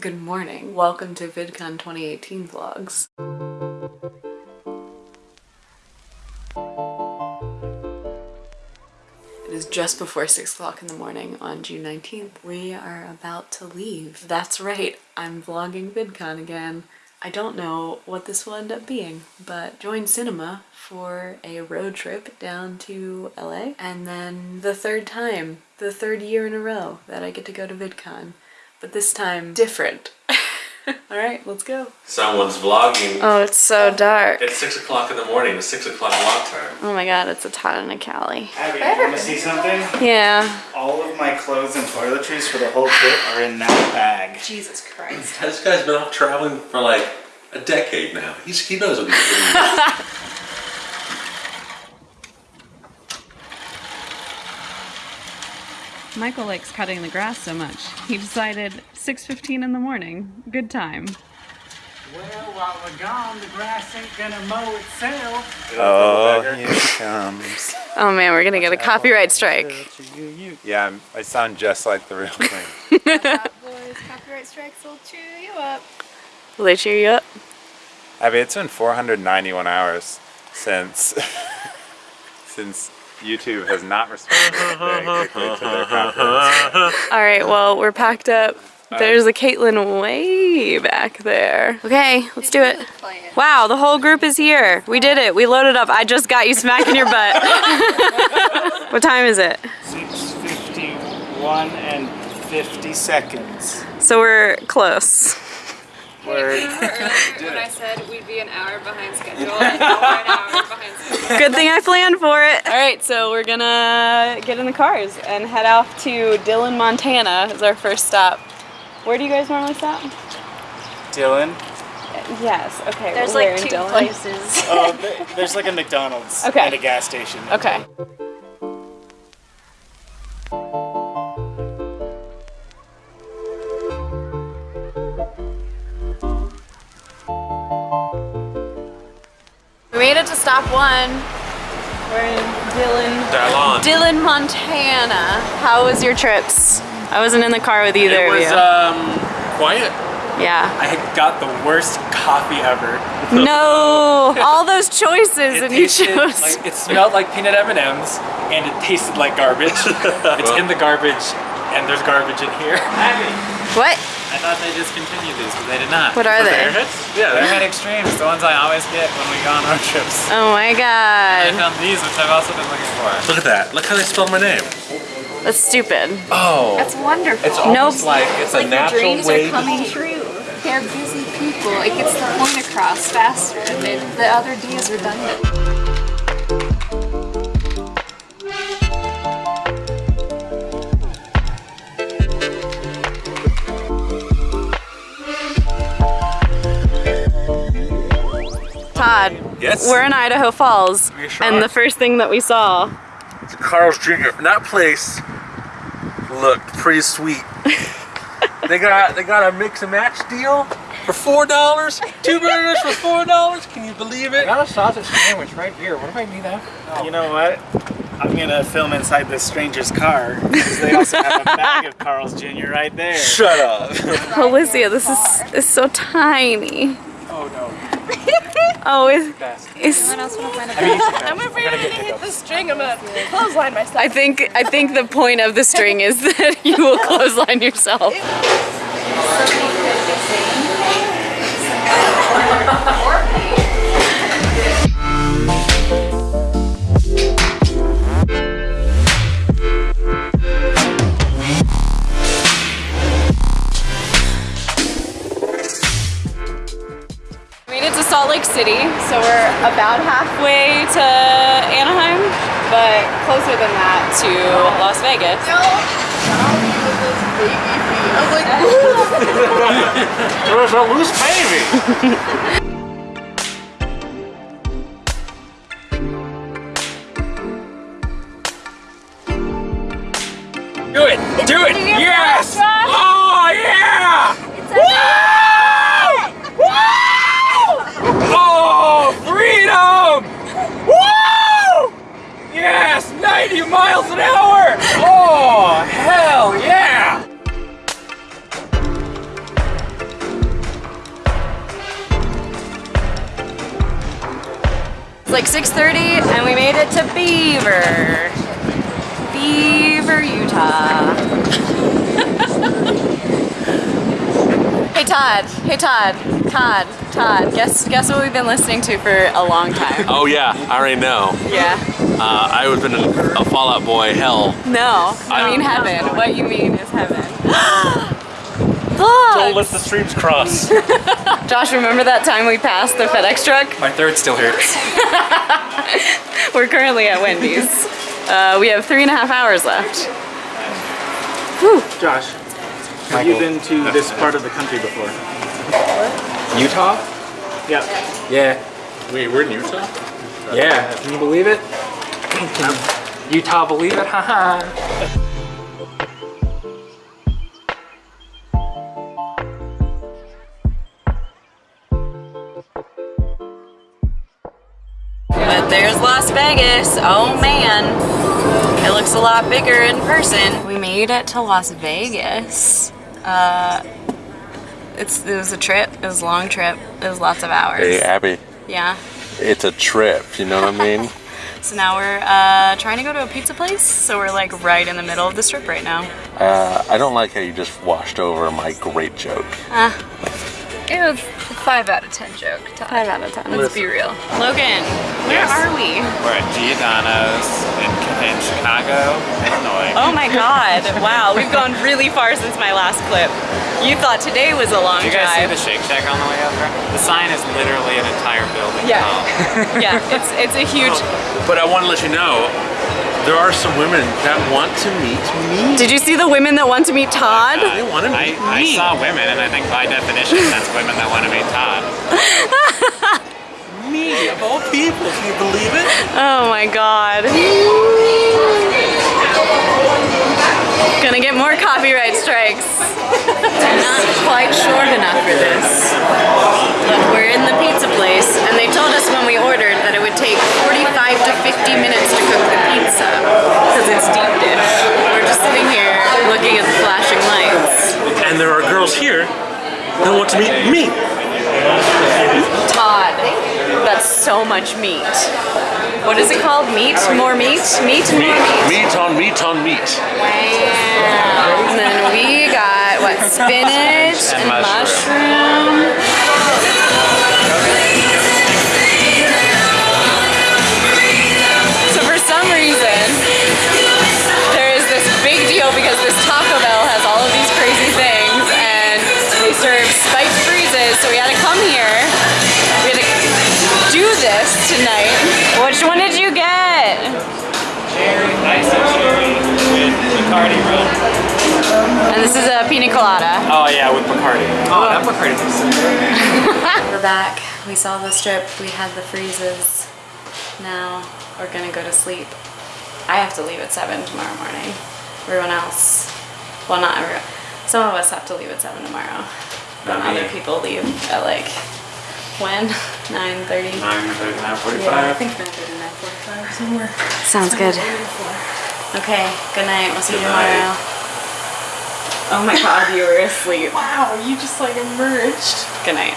Good morning. Welcome to VidCon 2018 vlogs. It is just before 6 o'clock in the morning on June 19th. We are about to leave. That's right, I'm vlogging VidCon again. I don't know what this will end up being, but join cinema for a road trip down to LA and then the third time, the third year in a row that I get to go to VidCon, but this time different. All right, let's go. Someone's vlogging. Oh, it's so dark. It's 6 o'clock in the morning. It's 6 o'clock vlog time. Oh my god, it's a Todd and a Callie. Abby, you want to see something? Yeah. All of my clothes and toiletries for the whole trip are in that bag. Jesus Christ. This guy's been off traveling for like a decade now. He's, he knows what he's doing. Michael likes cutting the grass so much. He decided 6.15 in the morning. Good time. Well, while we're gone, the grass ain't gonna mow itself. Oh, here it comes. Oh man, we're gonna get a copyright strike. Yeah, I'm, I sound just like the real thing. boys, copyright strikes will chew you up. Will they cheer you up? Abby, it's been 491 hours since since YouTube has not responded very quickly to their copyright. All right, well, we're packed up. There's a Caitlin way back there. Okay, let's do it. Wow, the whole group is here. We did it. We loaded up. I just got you smacking your butt. what time is it? 651 and 50 seconds. So we're close. We're when I said we'd be an hour behind schedule, and now we're an hour behind schedule. Good thing I planned for it. All right, so we're gonna get in the cars and head off to Dillon, Montana as our first stop. Where do you guys normally stop? Dillon. Yes, okay. There's we're like two Dillon. places. Oh, there's like a McDonald's Okay. and a gas station. Okay. Made it to stop one. We're in Dillon, Dallon. Dillon, Montana. How was your trips? I wasn't in the car with either It of was um, quiet. yeah. I got the worst coffee ever. No, all those choices and you chose. like it smelled like peanut M&Ms and it tasted like garbage. it's in the garbage and there's garbage in here. what? I thought they discontinued these, but they did not. What are Was they? Airheads? Yeah, they're Airhead Extremes, the ones I always get when we go on road trips. Oh my god. I found these, which I've also been looking for. Look at that. Look how they spelled my name. That's stupid. Oh. That's wonderful. It's almost Nope. like it's a like natural your dreams way are coming to... true. They're busy people. It gets the point across faster, and they, the other D is redundant. Yes? we're in Idaho Falls, Give me a shot. and the first thing that we saw. Carl's Jr. And That place looked pretty sweet. they got they got a mix and match deal for four dollars. Two burgers for four dollars. Can you believe it? got a sausage sandwich right here. What do I need that? You know what? I'm gonna film inside this stranger's car because they also have a bag of Carl's Jr. right there. Shut up. Alicia, this is, is so tiny. Oh no. Oh, it's, Best. it's, Someone else want to find a I'm afraid I'm gonna hit the string. I'm gonna clothesline myself. I think I think the point of the string is that you will clothesline yourself. So we're about halfway to Anaheim, but closer than that to Las Vegas. There's a loose baby. Do it! Do it! Yes! Oh yeah! Like 6.30 and we made it to Beaver. Beaver, Utah. hey Todd, hey Todd, Todd, Todd, guess guess what we've been listening to for a long time. Oh yeah, I already know. Yeah. Uh, I was in a, a Fall Out Boy hell. No, I I- mean heaven. What you mean is heaven. Don't let the streams cross. Josh, remember that time we passed the FedEx truck? My throat still hurts. We're currently at Wendy's. Uh, we have three and a half hours left. Josh, have you been to this part of the country before? Utah? Yeah. Yeah. Wait, we're in Utah? Yeah. Can you believe it? Utah, believe it? Haha. There's Las Vegas. Oh man. It looks a lot bigger in person. We made it to Las Vegas. Uh, it's, it was a trip. It was a long trip. It was lots of hours. Hey, Abby, Yeah. it's a trip, you know what I mean? So now we're uh, trying to go to a pizza place. So we're like right in the middle of the strip right now. Uh, I don't like how you just washed over my great joke. It was a 5 out of 10 joke. Todd. Five out of ten. Let's be real. Logan, where Yes. are we? We're at Giordano's in, in Chicago, Illinois. Oh my god. Wow, we've gone really far since my last clip. You thought today was a long Did you guys see the Shake Shack on the way over? The sign is literally an entire building Yeah. yeah, it's it's a huge oh, But I want to let you know, there are some women that want to meet me. Did you see the women that want to meet Todd? They want to I, meet I me. saw women, and I think by definition, that's women that want to meet Todd. me, of all people, can you believe it? Oh my god. Gonna get more copyright strikes. I'm not quite short enough for this. But we're in the pizza place, and they told us when we ordered that it would take 45 to 50 minutes to cook the pizza, because it's deep dish. We're just sitting here looking at the flashing lights. And there are girls here that want to meet me. Todd, that's so much meat. What is it called? Meat? More meat? Meat? More meat? Meat on meat on meat. Wow. And then we got what spinach and, And mushroom. So tonight. Which one did you get? Cherry, ice and cherry with Bacardi rum. And this is a pina colada. Oh yeah, with Bacardi. Oh, that Bacardi is so good. We're back. We saw the strip. We had the freezes. Now we're gonna go to sleep. I have to leave at 7 tomorrow morning. Everyone else, well, not everyone. Some of us have to leave at 7 tomorrow. Then other people leave at like, when? 9.30? 9, 39, Yeah, I 45. think 9.30, 9.45 somewhere. Sounds good. Okay, good night. We'll see you Good night. tomorrow. Oh my god, you were asleep. Wow, you just like emerged. Good night.